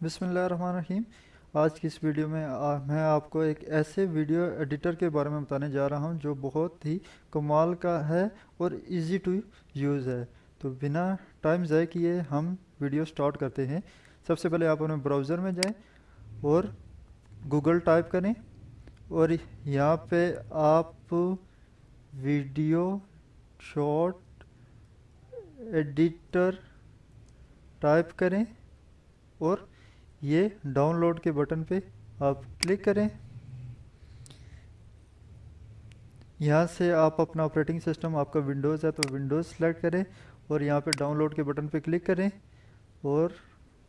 बिसमीम आज की इस वीडियो में आ, मैं आपको एक ऐसे वीडियो एडिटर के बारे में बताने जा रहा हूँ जो बहुत ही कमाल का है और इजी टू यूज़ है। तो बिना टाइम ज़ाय किए हम वीडियो स्टार्ट करते हैं। सबसे पहले आप अपने ब्राउज़र में जाएँ और गूगल टाइप करें और यहाँ पे आप वीडियो शॉर्ट एडिटर टाइप करें और ये डाउनलोड के बटन पे आप क्लिक करें। यहाँ से आप अपना ऑपरेटिंग सिस्टम आपका विंडोज़ है तो विंडोज़ सेलेक्ट करें और यहाँ पे डाउनलोड के बटन पे क्लिक करें और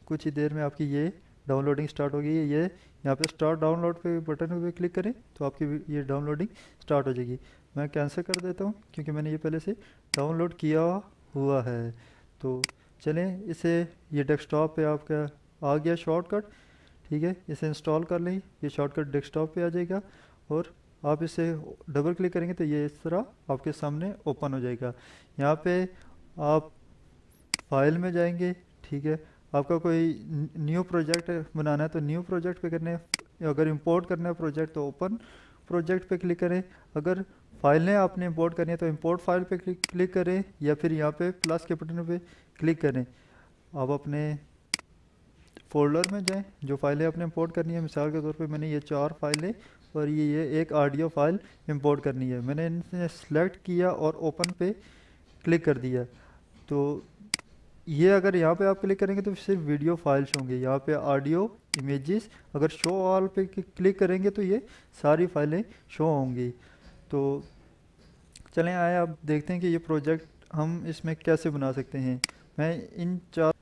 कुछ ही देर में आपकी ये डाउनलोडिंग स्टार्ट होगी। ये यहाँ पे स्टार्ट डाउनलोड पे बटन पे क्लिक करें तो आपकी ये डाउनलोडिंग स्टार्ट हो जाएगी। मैं कैंसिल कर देता हूँ क्योंकि मैंने ये पहले से डाउनलोड किया हुआ है। तो चलें, इसे ये डेस्कटॉप पे आपका आ गया शॉर्टकट, ठीक है? इसे इंस्टॉल कर लें, ये शॉर्टकट डेस्कटॉप पे आ जाएगा और आप इसे डबल क्लिक करेंगे तो ये इस तरह आपके सामने ओपन हो जाएगा। यहाँ पे आप फ़ाइल में जाएँगे, ठीक है? आपका कोई न्यू प्रोजेक्ट बनाना है तो न्यू प्रोजेक्ट पे करने, अगर इंपोर्ट करना है प्रोजेक्ट तो ओपन प्रोजेक्ट पे क्लिक करें। अगर फाइलें आपने इंपोर्ट करनी है तो इंपोर्ट फ़ाइल पे क्लिक करें या फिर यहाँ पे प्लस के बटन पे क्लिक करें। आप अपने फोल्डर में जाएँ, जो फाइलें आपने इंपोर्ट करनी है। मिसाल के तौर पे मैंने ये चार फाइलें और ये ये एक ऑडियो फ़ाइल इंपोर्ट करनी है। मैंने इनसे सेलेक्ट किया और ओपन पे क्लिक कर दिया। तो ये अगर यहाँ पे आप क्लिक करेंगे तो सिर्फ़ वीडियो फाइल्स होंगे। यहाँ पे ऑडियो इमेजेस अगर शो ऑल पे क्लिक करेंगे तो ये सारी फाइलें शो होंगी। तो चलें, आए आप देखते हैं कि ये प्रोजेक्ट हम इसमें कैसे बना सकते हैं। मैं इन चार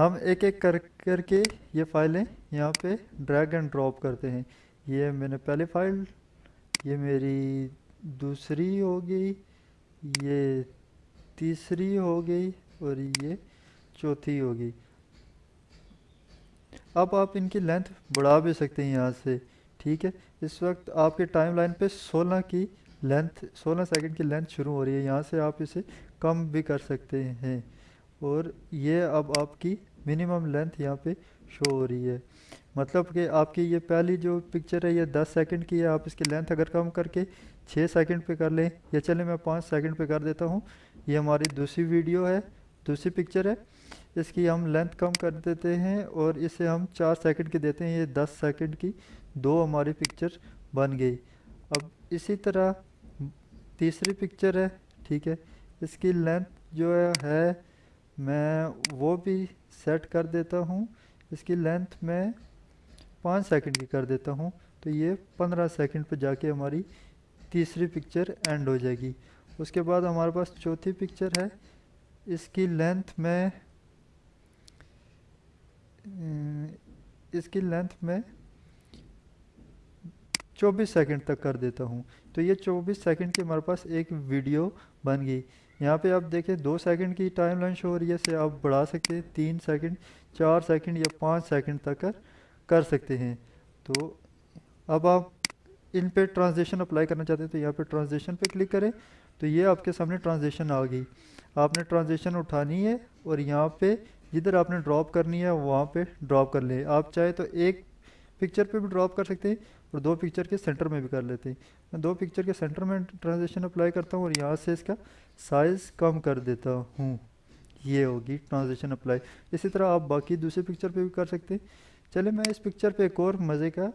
हम एक एक कर, करके ये फाइलें यहाँ पे ड्रैग एंड ड्रॉप करते हैं। ये मैंने पहले फ़ाइल ये मेरी दूसरी हो गई, ये तीसरी हो गई और ये चौथी हो गई। अब आप इनकी लेंथ बढ़ा भी सकते हैं यहाँ से, ठीक है? इस वक्त आपके टाइम लाइन पे 16 की लेंथ 16 सेकंड की लेंथ शुरू हो रही है। यहाँ से आप इसे कम भी कर सकते हैं। और ये अब आपकी मिनिमम लेंथ यहाँ पे शो हो रही है। मतलब कि आपकी ये पहली जो पिक्चर है, ये 10 सेकंड की है। आप इसकी लेंथ अगर कम करके 6 सेकंड पे कर लें, या चले मैं 5 सेकंड पे कर देता हूँ। ये हमारी दूसरी वीडियो है, दूसरी पिक्चर है। इसकी हम लेंथ कम कर देते हैं और इसे हम चार सेकंड की देते हैं। ये दस सेकंड की दो हमारी पिक्चर बन गई। अब इसी तरह तीसरी पिक्चर है, ठीक है। इसकी लेंथ जो है मैं वो भी सेट कर देता हूँ। इसकी लेंथ मैं पाँच सेकंड की कर देता हूँ। तो ये पंद्रह सेकंड पर जाके हमारी तीसरी पिक्चर एंड हो जाएगी। उसके बाद हमारे पास चौथी पिक्चर है। इसकी लेंथ में इसकी लेंथ में 24 सेकंड तक कर देता हूँ। तो ये 24 सेकंड की हमारे पास एक वीडियो बन गई। यहाँ पे आप देखें दो सेकंड की टाइम लाइन शो हो रही है से आप बढ़ा सकते हैं। तीन सेकंड चार सेकंड या पाँच सेकंड तक कर, कर सकते हैं। तो अब आप इन पे ट्रांजेक्शन अप्लाई करना चाहते हैं तो यहाँ पे ट्रांजेक्शन पे क्लिक करें। तो ये आपके सामने ट्रांजेक्शन आ गई। आपने ट्रांजेक्शन उठानी है और यहाँ पे जिधर आपने ड्रॉप करनी है वहाँ पे ड्रॉप कर लें। आप चाहे तो एक पिक्चर पे भी ड्रॉप कर सकते हैं। और दो पिक्चर के सेंटर में भी कर लेते हैं। मैं दो पिक्चर के सेंटर में ट्रांजेक्शन अप्लाई करता हूँ और यहाँ से इसका साइज़ कम कर देता हूँ। ये होगी ट्रांजेक्शन अप्लाई इसी तरह आप बाकी दूसरे पिक्चर पे भी कर सकते हैं। चले मैं इस पिक्चर पे एक और मज़े का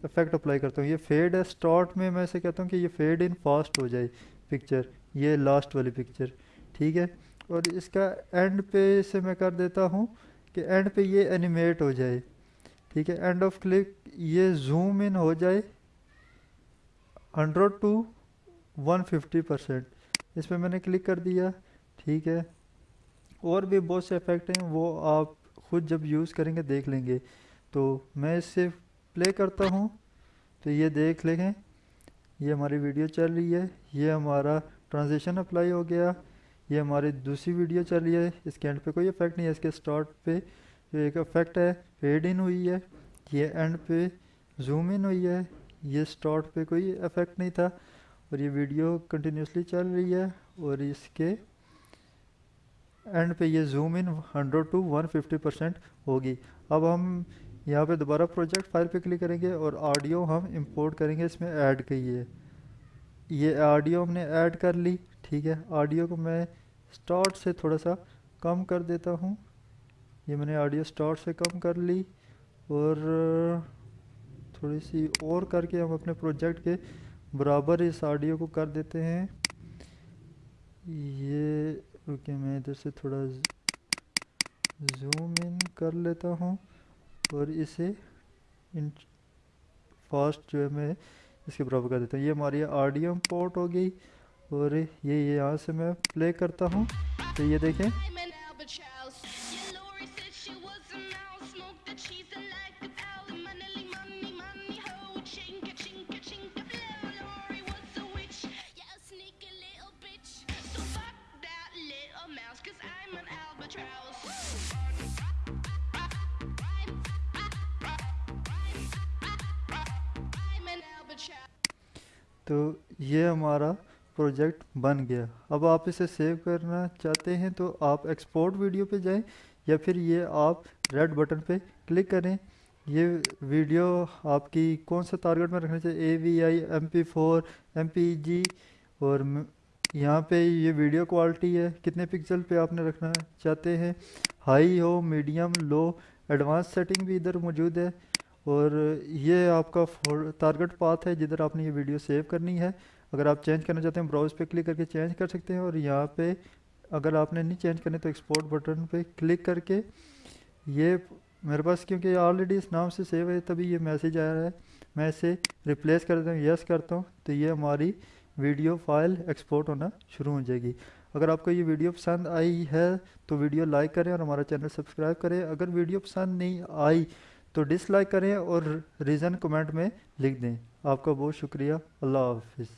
इफ़ेक्ट अप्लाई करता हूँ। ये फेड है स्टार्ट में मैं ऐसे कहता हूँ कि ये फेड इन फास्ट हो जाए पिक्चर ये लास्ट वाली पिक्चर ठीक है? और इसका एंड पे से मैं कर देता हूँ कि एंड पे ये एनिमेट हो जाए। ठीक है एंड ऑफ़ क्लिक ये जूम इन हो जाए hundred to one fifty percent इस पर मैंने क्लिक कर दिया, ठीक है। और भी बहुत से इफ़ेक्ट हैं, वो आप खुद जब यूज़ करेंगे, देख लेंगे। तो मैं इससे प्ले करता हूँ तो ये देख लेंगे ये हमारी वीडियो चल रही है, ये हमारा ट्रांजिशन अप्लाई हो गया, ये हमारी दूसरी वीडियो चल रही है, इसके एंड पे कोई इफ़ेक्ट नहीं है, इसके स्टार्ट पे। जो एक इफ़ेक्ट है फेड इन हुई है, ये एंड पे जूम इन हुई है, ये स्टार्ट पे कोई इफ़ेक्ट नहीं था और ये वीडियो कंटिन्यूसली चल रही है और इसके एंड पे ये जूम इन 100 टू 150 परसेंट होगी। अब हम यहाँ पे दोबारा प्रोजेक्ट फ़ाइल पे क्लिक करेंगे और ऑडियो हम इंपोर्ट करेंगे इसमें ऐड की है ये ऑडियो हमने ऐड कर ली, ठीक है? ऑडियो को मैं स्टार्ट से थोड़ा सा कम कर देता हूँ। ये मैंने ऑडियो स्टार्ट से कम कर ली और थोड़ी सी और करके हम अपने प्रोजेक्ट के बराबर इस ऑडियो को कर देते हैं। ये ओके मैं इधर से थोड़ा जूम इन कर लेता हूँ और इसे इन फास्ट जो है मैं इसके बराबर कर देता हूँ। ये हमारी ऑडियो पोर्ट हो गई और ये यहाँ से मैं प्ले करता हूँ। तो ये देखें। तो ये हमारा प्रोजेक्ट बन गया। अब आप इसे सेव करना चाहते हैं तो आप एक्सपोर्ट वीडियो पे जाएँ या फिर ये आप रेड बटन पे क्लिक करें। ये वीडियो आपकी कौन सा टारगेट में रखना चाहिए? A V I M P four M P G और यहाँ पे ये वीडियो क्वालिटी है। कितने पिक्सल पे आपने रखना चाहते हैं? हाई हो मीडियम लो एडवांस सेटिंग भी इधर मौजूद है। और ये आपका टारगेट पाथ है जिधर आपने ये वीडियो सेव करनी है। अगर आप चेंज करना चाहते हैं ब्राउज पे क्लिक करके चेंज कर सकते हैं और यहाँ पे अगर आपने नहीं चेंज करने तो एक्सपोर्ट बटन पे क्लिक करके ये मेरे पास क्योंकि ऑलरेडी इस नाम से सेव है, तभी ये मैसेज आ रहा है। मैं इसे रिप्लेस कर देता हूँ यस करता हूँ तो ये हमारी वीडियो फ़ाइल एक्सपोर्ट होना शुरू हो जाएगी। अगर आपको ये वीडियो पसंद आई है तो वीडियो लाइक करें और हमारा चैनल सब्सक्राइब करें। अगर वीडियो पसंद नहीं आई तो डिसलाइक करें और रीज़न कमेंट में लिख दें। आपका बहुत शुक्रिया। अल्लाह हाफिज़।